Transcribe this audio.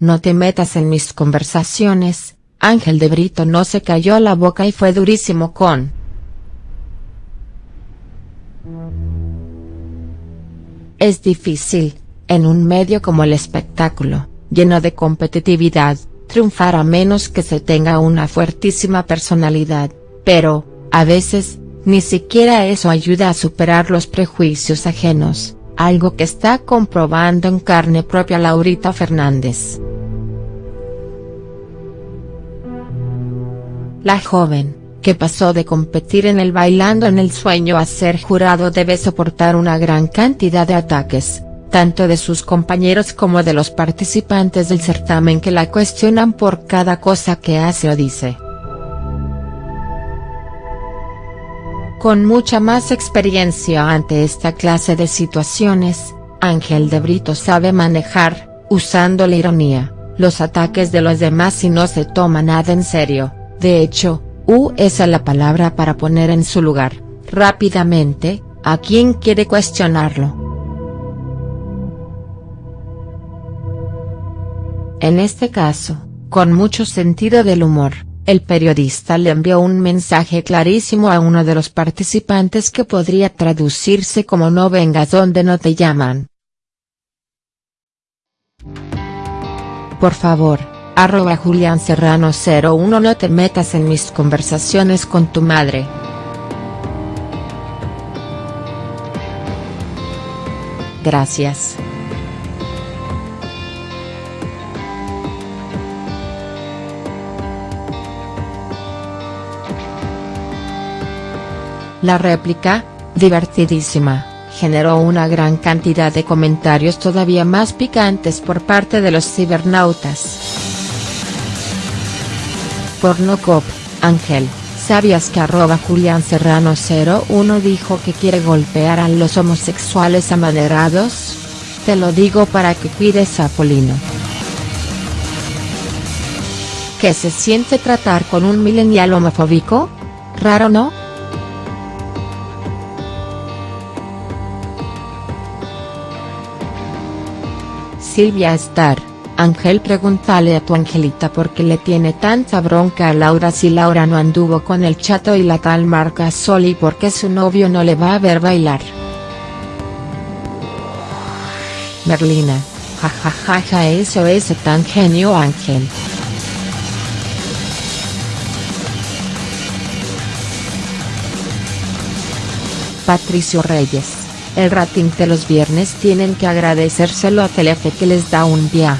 no te metas en mis conversaciones, Ángel de Brito no se cayó la boca y fue durísimo con. Es difícil, en un medio como el espectáculo, lleno de competitividad, triunfar a menos que se tenga una fuertísima personalidad, pero, a veces, ni siquiera eso ayuda a superar los prejuicios ajenos, algo que está comprobando en carne propia Laurita Fernández. La joven, que pasó de competir en el Bailando en el Sueño a ser jurado debe soportar una gran cantidad de ataques, tanto de sus compañeros como de los participantes del certamen que la cuestionan por cada cosa que hace o dice. Con mucha más experiencia ante esta clase de situaciones, Ángel de Brito sabe manejar, usando la ironía, los ataques de los demás y no se toma nada en serio, de hecho, U es la palabra para poner en su lugar, rápidamente, a quien quiere cuestionarlo. En este caso, con mucho sentido del humor, el periodista le envió un mensaje clarísimo a uno de los participantes que podría traducirse como no vengas donde no te llaman. Por favor, arroba Julián Serrano 01 no te metas en mis conversaciones con tu madre. Gracias. La réplica, divertidísima, generó una gran cantidad de comentarios todavía más picantes por parte de los cibernautas. Pornocop, Ángel, ¿sabías que arroba Julián Serrano 01 dijo que quiere golpear a los homosexuales amaderados? Te lo digo para que cuides a Polino. ¿Qué se siente tratar con un millennial homofóbico? ¿Raro no?. Silvia Star, Ángel pregúntale a tu Angelita por qué le tiene tanta bronca a Laura si Laura no anduvo con el chato y la tal Marca Sol y por qué su novio no le va a ver bailar. Merlina, jajajaja eso es tan genio Ángel. Patricio Reyes el rating de los viernes tienen que agradecérselo a Telefe que les da un día.